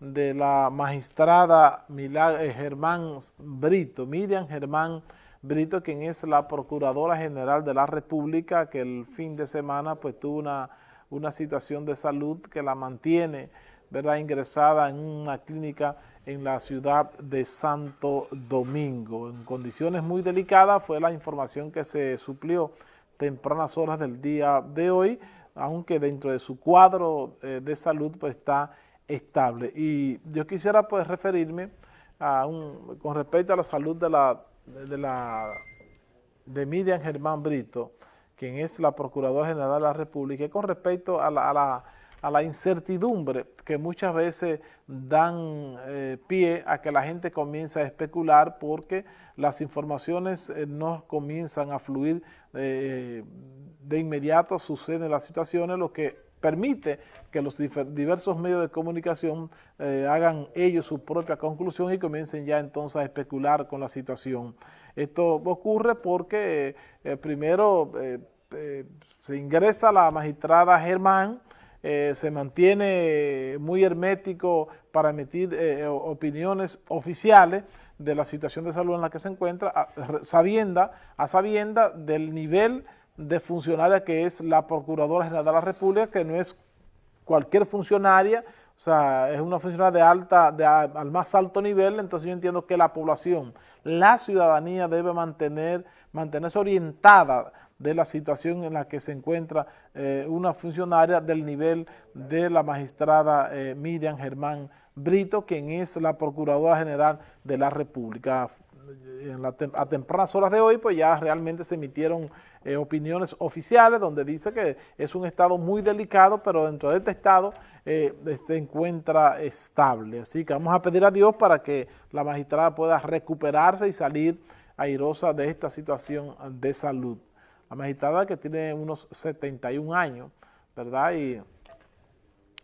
de la magistrada eh, Germán Brito, Miriam Germán Brito, quien es la Procuradora General de la República, que el fin de semana pues tuvo una, una situación de salud que la mantiene ¿verdad? ingresada en una clínica en la ciudad de Santo Domingo. En condiciones muy delicadas fue la información que se suplió tempranas horas del día de hoy, aunque dentro de su cuadro eh, de salud pues está estable. Y yo quisiera pues referirme con respecto a la salud de la de la de Miriam Germán Brito, quien es la Procuradora General de la República, y con respecto a la, a la, a la incertidumbre que muchas veces dan eh, pie a que la gente comience a especular porque las informaciones eh, no comienzan a fluir eh, de inmediato, suceden las situaciones, lo que permite que los diversos medios de comunicación eh, hagan ellos su propia conclusión y comiencen ya entonces a especular con la situación. Esto ocurre porque eh, primero eh, se ingresa la magistrada Germán, se mantiene muy hermético para emitir opiniones oficiales de la situación de salud en la que se encuentra, sabienda, a sabienda del nivel de funcionaria que es la Procuradora General de la República, que no es cualquier funcionaria, o sea, es una funcionaria de alta, de, al más alto nivel, entonces yo entiendo que la población, la ciudadanía debe mantener, mantenerse orientada de la situación en la que se encuentra eh, una funcionaria del nivel de la magistrada eh, Miriam Germán Brito, quien es la Procuradora General de la República. A tempranas horas de hoy, pues ya realmente se emitieron eh, opiniones oficiales donde dice que es un estado muy delicado, pero dentro de este estado eh, se encuentra estable. Así que vamos a pedir a Dios para que la magistrada pueda recuperarse y salir airosa de esta situación de salud. La magistrada que tiene unos 71 años, ¿verdad? Y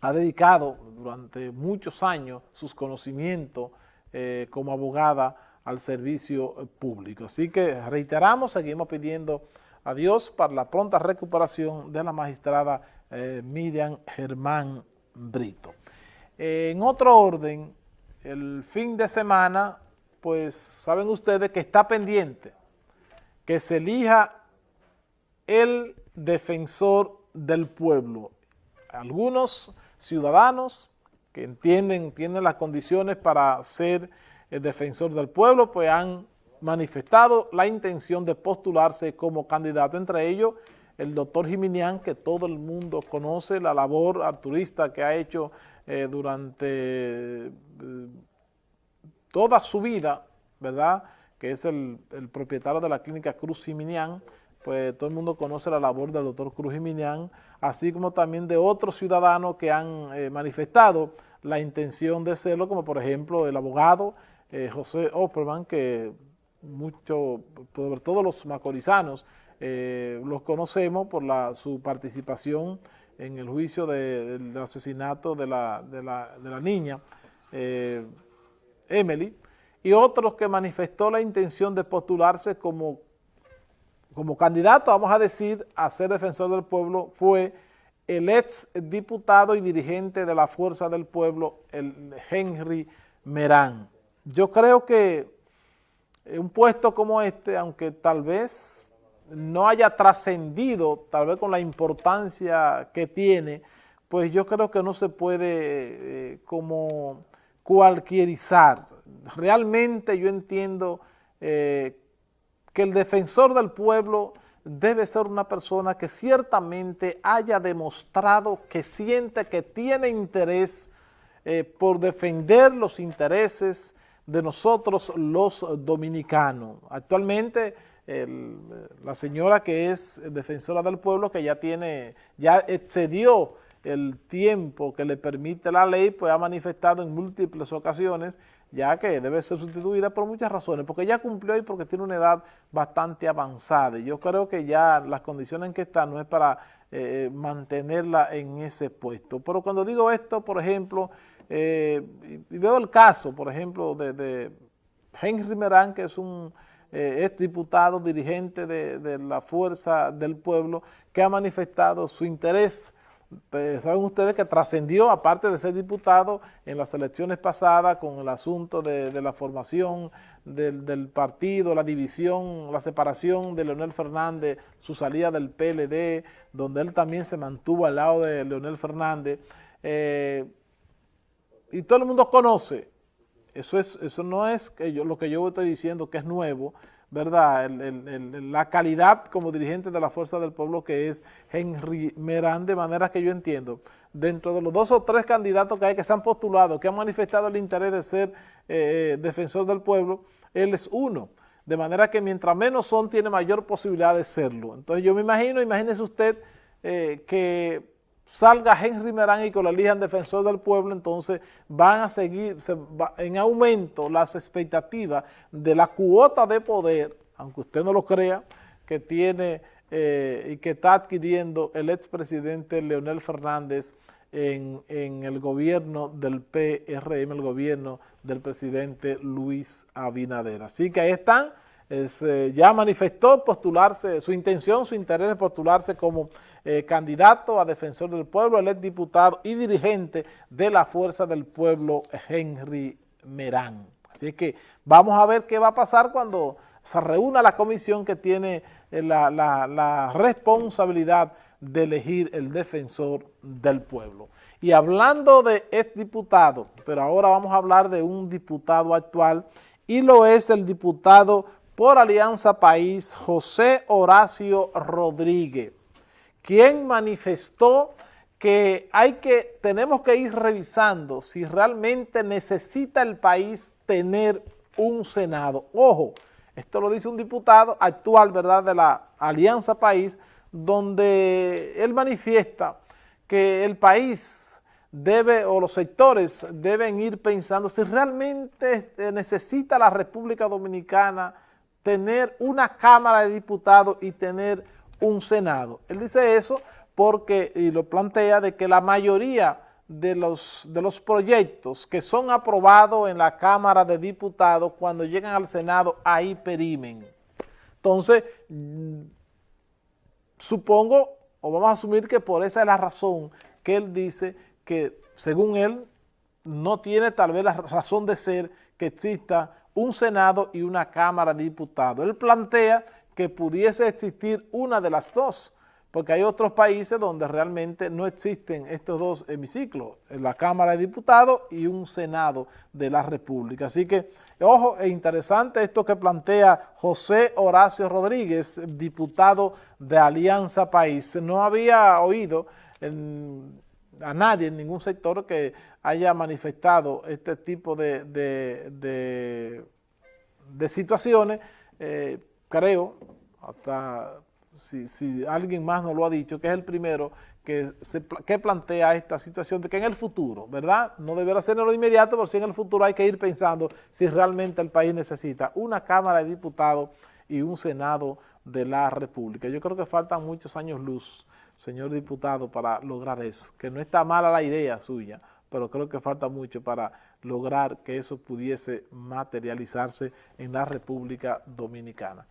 ha dedicado durante muchos años sus conocimientos eh, como abogada al servicio público. Así que reiteramos, seguimos pidiendo a Dios para la pronta recuperación de la magistrada eh, Miriam Germán Brito. en otro orden, el fin de semana, pues saben ustedes que está pendiente que se elija el defensor del pueblo. Algunos ciudadanos que entienden, tienen las condiciones para ser el defensor del pueblo, pues han manifestado la intención de postularse como candidato, entre ellos el doctor Jiminián, que todo el mundo conoce, la labor arturista que ha hecho eh, durante eh, toda su vida, ¿verdad?, que es el, propietario de la clínica Cruz Jiminián, pues todo el mundo conoce la labor del doctor Cruz Jiminián, así como también de otros ciudadanos que han eh, manifestado la intención de serlo, como por ejemplo el abogado José Opperman, que mucho, sobre todos los macorizanos eh, los conocemos por su participación en el juicio del asesinato de la, de la, de la niña eh, Emily, y otros que manifestó la intención de postularse como, como candidato, vamos a decir, a ser defensor del pueblo, fue el ex diputado y dirigente de la Fuerza del Pueblo, el Henry Merán. Yo creo que un puesto como este, aunque tal vez no haya trascendido, tal vez con la importancia que tiene, pues yo creo que no se puede eh, como cualquierizar. Realmente yo entiendo eh, que el defensor del pueblo debe ser una persona que ciertamente haya demostrado que siente que tiene interés eh, por defender los intereses de nosotros los dominicanos. Actualmente la señora que es defensora del pueblo, que ya tiene, ya excedió el tiempo que le permite la ley, pues ha manifestado en múltiples ocasiones ya que debe ser sustituida por muchas razones, porque ya cumplió y porque tiene una edad bastante avanzada. Y yo creo que ya las condiciones en que está no es para eh, mantenerla en ese puesto. Pero cuando digo esto, por ejemplo, eh, y veo el caso, por ejemplo, de, Henry Merán, que es un eh, diputado, dirigente de, la Fuerza del Pueblo, que ha manifestado su interés pues, saben ustedes que trascendió, aparte de ser diputado, en las elecciones pasadas con el asunto de, la formación del, partido, la división, la separación de Leonel Fernández, su salida del PLD, donde él también se mantuvo al lado de Leonel Fernández. Eh, y todo el mundo conoce, eso, es, eso no es que yo, lo que yo estoy diciendo que es nuevo, ¿verdad? la calidad como dirigente de la Fuerza del Pueblo que es Henry Merán, de manera que yo entiendo, dentro de los dos o tres candidatos que hay que se han postulado, que han manifestado el interés de ser eh, defensor del pueblo, él es uno. De manera que mientras menos son, tiene mayor posibilidad de serlo. Entonces yo me imagino, imagínese usted eh, que salga Henry Merán y que lo elijan defensor del pueblo, entonces van a seguir en aumento las expectativas de la cuota de poder, aunque usted no lo crea, que tiene eh, y que está adquiriendo el expresidente Leonel Fernández en, en, el gobierno del PRM, el gobierno del presidente Luis Abinader. Así que ahí están eh, ya manifestó postularse, su intención, su interés de postularse como eh, candidato a defensor del pueblo, el diputado y dirigente de la Fuerza del Pueblo, Henry Merán. Así que vamos a ver qué va a pasar cuando se reúna la comisión que tiene eh, la, la responsabilidad de elegir el defensor del pueblo. Y hablando de diputado, pero ahora vamos a hablar de un diputado actual, y lo es el diputado por Alianza País, José Horacio Rodríguez, quien manifestó que, hay que tenemos que ir revisando si realmente necesita el país tener un Senado. Ojo, esto lo dice un diputado actual, ¿verdad?, de la Alianza País, donde él manifiesta que el país debe, o los sectores deben ir pensando si realmente necesita la República Dominicana tener una Cámara de Diputados y tener un Senado. Él dice eso porque, y lo plantea, de que la mayoría de los, de los proyectos que son aprobados en la Cámara de Diputados, cuando llegan al Senado, ahí perimen. Entonces, mm, supongo, o vamos a asumir que por esa es la razón que él dice que, según él, no tiene tal vez la razón de ser que exista un Senado y una Cámara de Diputados. Él plantea que pudiese existir una de las dos, porque hay otros países donde realmente no existen estos dos hemiciclos, la Cámara de Diputados y un Senado de la República. Así que, ojo, es interesante esto que plantea José Horacio Rodríguez, diputado de Alianza País. No había oído a nadie en ningún sector que haya manifestado este tipo de, de, situaciones, eh, creo, hasta si, alguien más no lo ha dicho, que es el primero que, se, que plantea esta situación de que en el futuro, ¿verdad? No deberá ser en lo inmediato, pero sí en el futuro hay que ir pensando si realmente el país necesita una Cámara de Diputados y un Senado de la República. Yo creo que faltan muchos años luz, señor diputado, para lograr eso, que no está mala la idea suya, pero creo que falta mucho para lograr que eso pudiese materializarse en la República Dominicana.